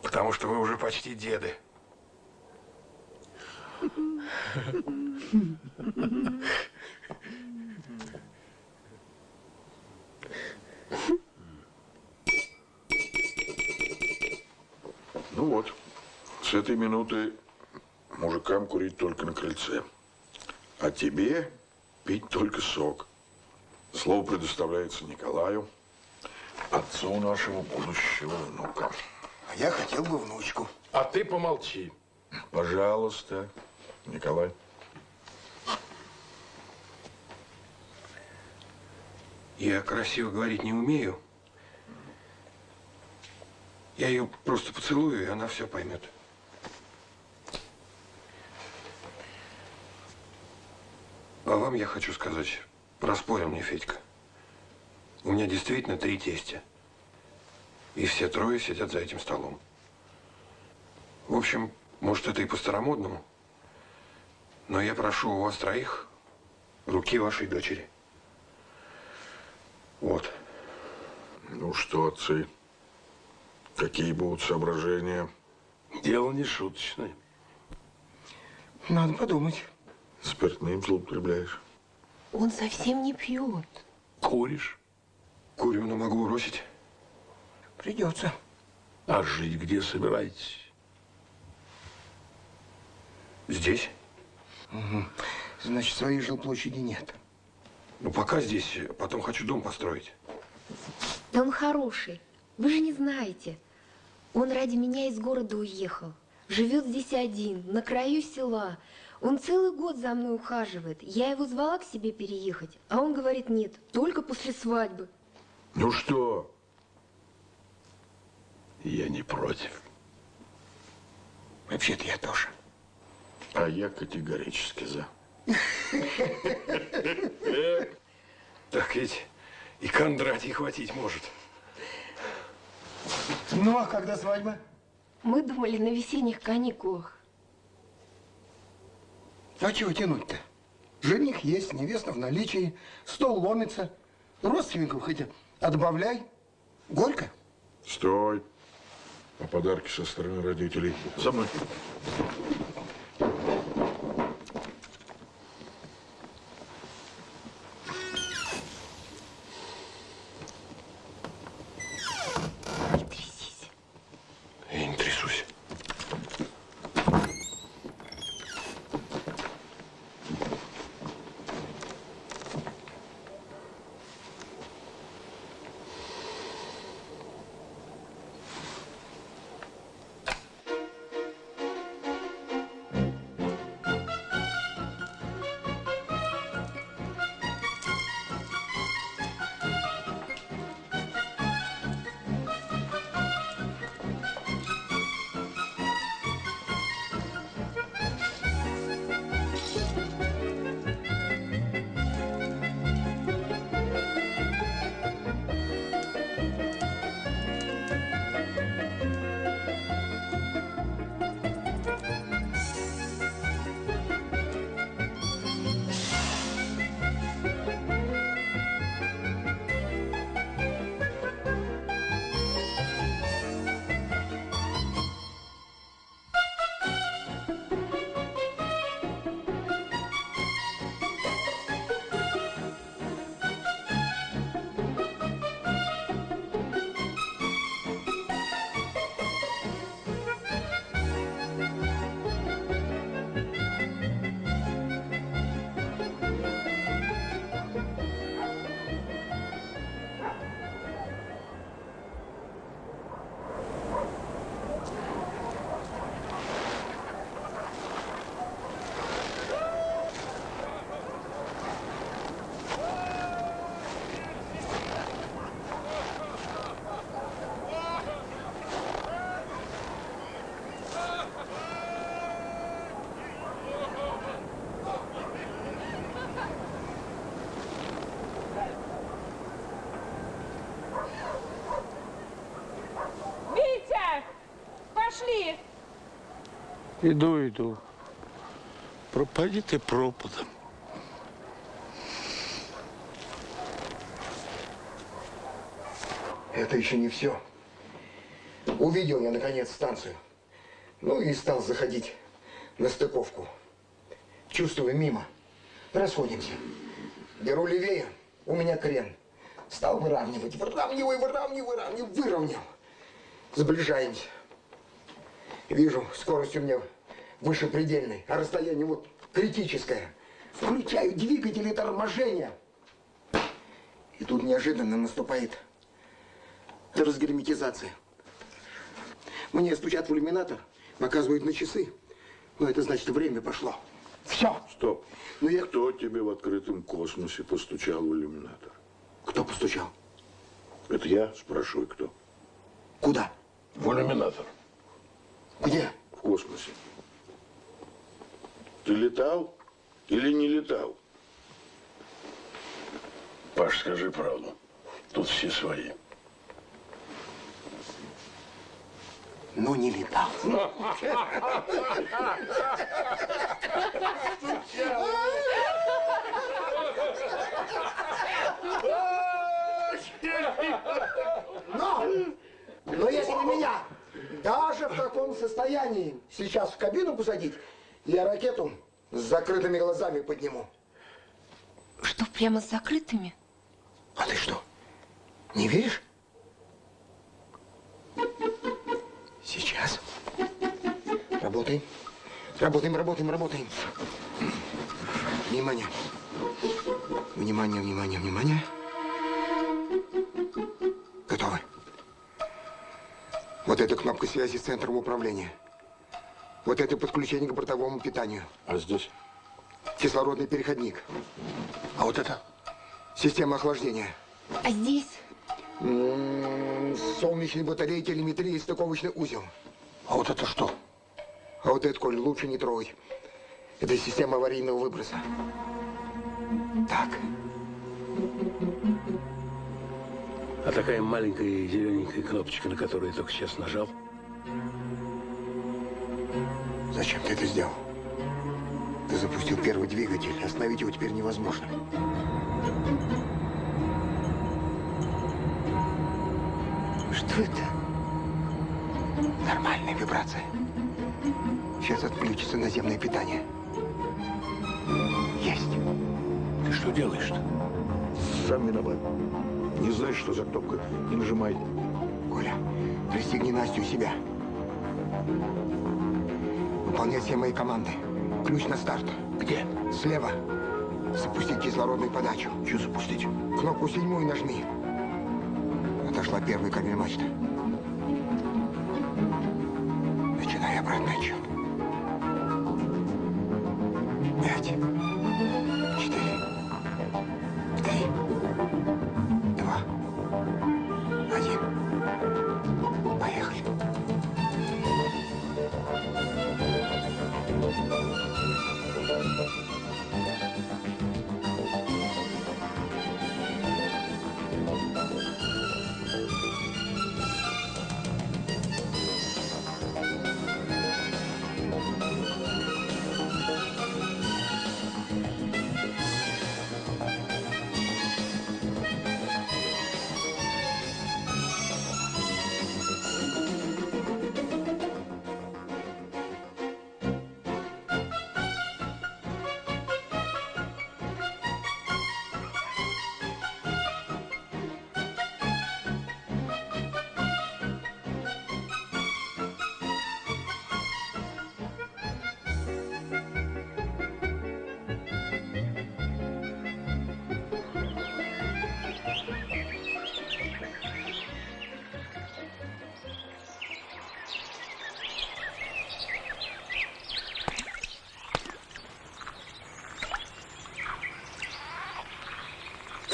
Потому что вы уже почти деды. Ну вот, с этой минуты мужикам курить только на крыльце. А тебе пить только сок. Слово предоставляется Николаю, отцу нашего будущего внука. А я хотел бы внучку. А ты помолчи. Пожалуйста, Николай. Я красиво говорить не умею. Я ее просто поцелую, и она все поймет. А вам я хочу сказать, проспорил мне Федька. У меня действительно три тестя. И все трое сидят за этим столом. В общем, может, это и по-старомодному, но я прошу у вас троих руки вашей дочери. Вот. Ну что, отцы, какие будут соображения? Дело не шуточное. Надо подумать. Спиртным злоупотребляешь? Он совсем не пьет. Куришь? Курю, но могу бросить. Придется. А жить где собираетесь? Здесь? Угу. Значит, своей жилплощади нет. Ну, пока здесь, потом хочу дом построить. Да он хороший. Вы же не знаете. Он ради меня из города уехал. Живет здесь один, на краю села. Он целый год за мной ухаживает. Я его звала к себе переехать, а он говорит, нет, только после свадьбы. Ну что? Я не против. Вообще-то я тоже. А я категорически за. Так ведь и Кондратий хватить может. Ну, а когда свадьба? Мы думали на весенних каникулах. А чего тянуть-то? Жених есть, невеста в наличии, стол ломится. Родственников хоть отбавляй. Горько. Стой. А подарки со стороны родителей? За мной. Иду, иду. Пропади ты пропадом. Это еще не все. Увидел я, наконец, станцию. Ну и стал заходить на стыковку. Чувствую, мимо. Расходимся. Беру левее, у меня крен. Стал выравнивать. Выравнивай, выравнивай, выравнивай, выровнял. Сближаемся. Вижу, скорость у меня выше предельной, а расстояние вот критическое. Включаю двигатели торможения. И тут неожиданно наступает разгерметизация. Мне стучат в иллюминатор, показывают на часы. Но это значит, время пошло. Все. Стоп. Ну я... Кто тебе в открытом космосе постучал в иллюминатор? Кто постучал? Это я спрашиваю, кто? Куда? В иллюминатор. Где? В космосе. Ты летал или не летал? Паш, скажи правду. Тут все свои. Но не летал. Но, но если меня даже в таком состоянии сейчас в кабину посадить, я ракету с закрытыми глазами подниму. Что, прямо с закрытыми? А ты что, не веришь? Сейчас. Работаем. Работаем, работаем, работаем. Внимание. Внимание, внимание, внимание. Готовы. Вот это кнопка связи с центром управления. Вот это подключение к бортовому питанию. А здесь? Кислородный переходник. А вот это? Система охлаждения. А здесь? М, Солнечные батареи, телеметрия и стыковочный узел. А вот это что? А вот это, Коль, лучше не трогать. Это система аварийного выброса. Так. А такая маленькая зелененькая кнопочка, на которую я только сейчас нажал. Зачем ты это сделал? Ты запустил первый двигатель. Остановить его теперь невозможно. Что это? Нормальная вибрация. Сейчас отключится наземное питание. Есть. Ты что делаешь-то? Сам виноват. Не знаешь, что за кнопка, не нажимай. Коля, пристегни Настю у себя. Выполнять все мои команды. Ключ на старт. Где? Слева. Запустить кислородную подачу. Что запустить? Кнопку седьмую нажми. Отошла первая кабель мачта.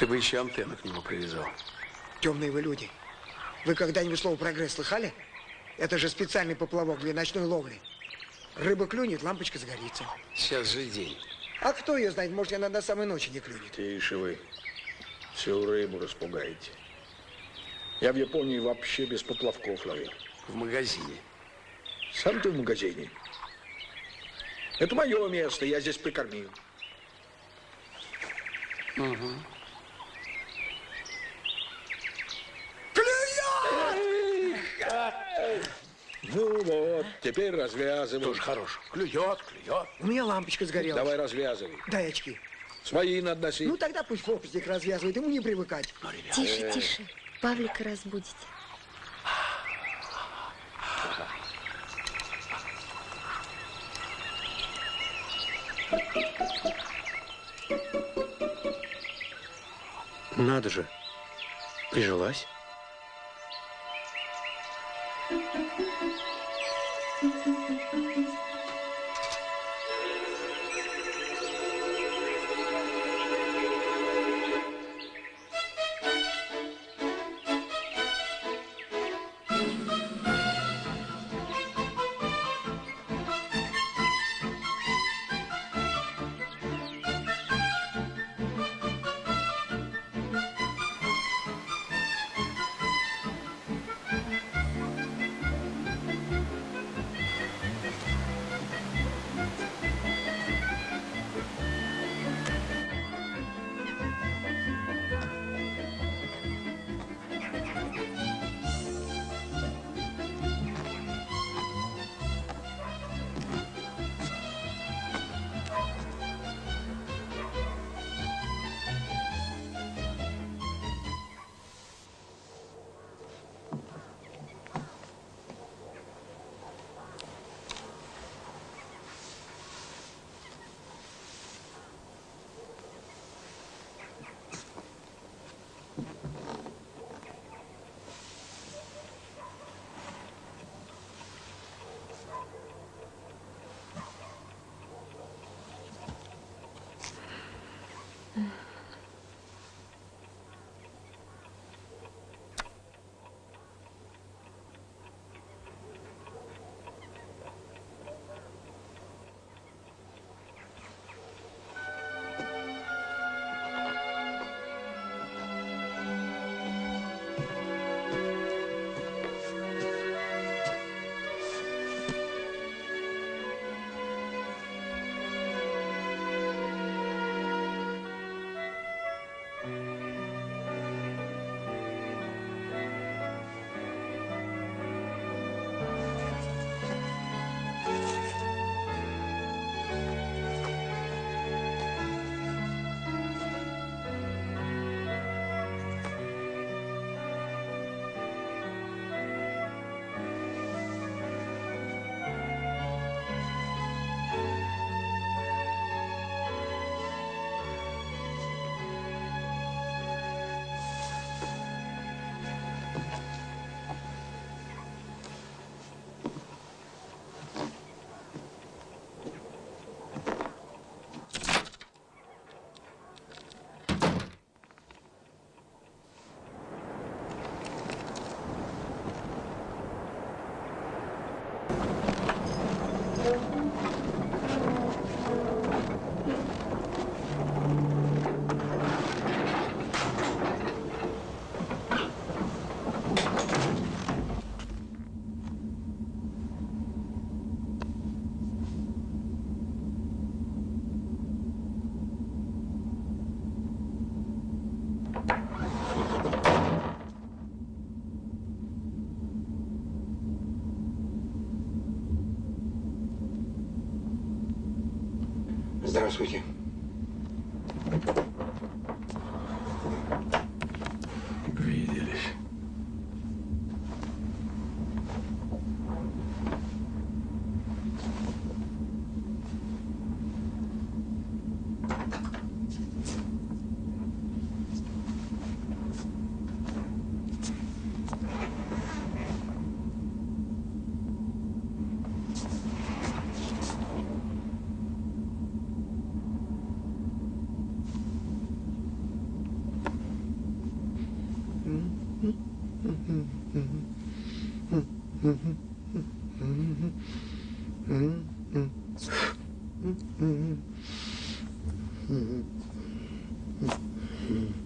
Бы еще антенну к нему привязал. Темные вы люди. Вы когда-нибудь слово «прогресс» слыхали? Это же специальный поплавок для ночной ловли. Рыба клюнет, лампочка загорится. Сейчас же день. А кто ее знает, может, она до самой ночи не клюнет. Тише вы. Всю рыбу распугаете. Я в Японии вообще без поплавков ловил. В магазине. Сам ты в магазине. Это мое место, я здесь прикормил. Угу. Ну вот, теперь развязывай. Тоже хорош. Клюет, клюет. У меня лампочка сгорела. Давай развязывай. Дай очки. Свои надо носить. Ну тогда пусть фокусник развязывает, ему не привыкать. Тише, тише. Павлика разбудите. Надо же. Прижилась. Здравствуйте. 嗯嗯嗯嗯嗯嗯嗯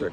Три